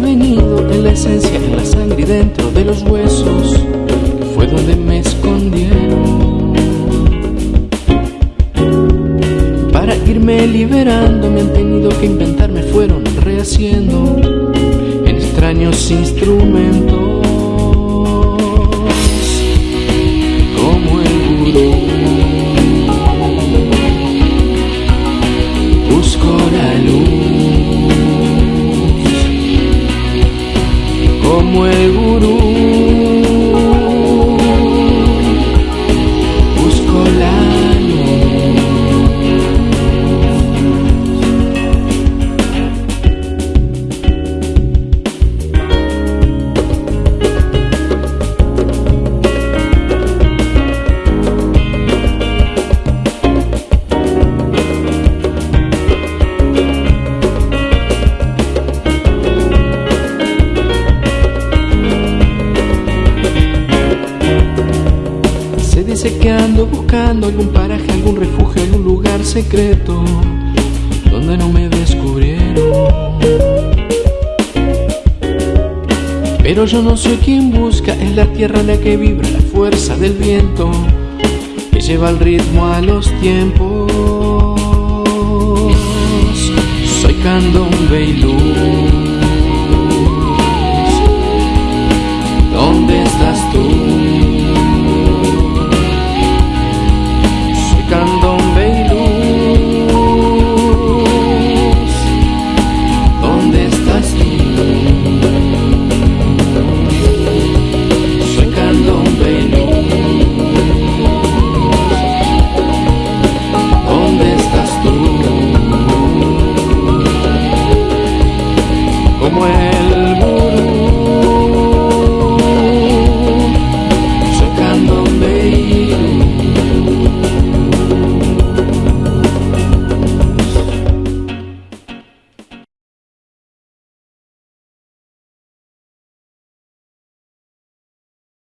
venido en la esencia, en la sangre y dentro de los huesos, fue donde me escondieron. Para irme liberando me han tenido que inventar, me fueron rehaciendo en extraños instrumentos. Como el gurú. Busco la luz como que ando buscando algún paraje, algún refugio, algún lugar secreto donde no me descubrieron. Pero yo no soy quien busca, es la tierra la que vibra la fuerza del viento que lleva el ritmo a los tiempos. Soy candombe y luz. away.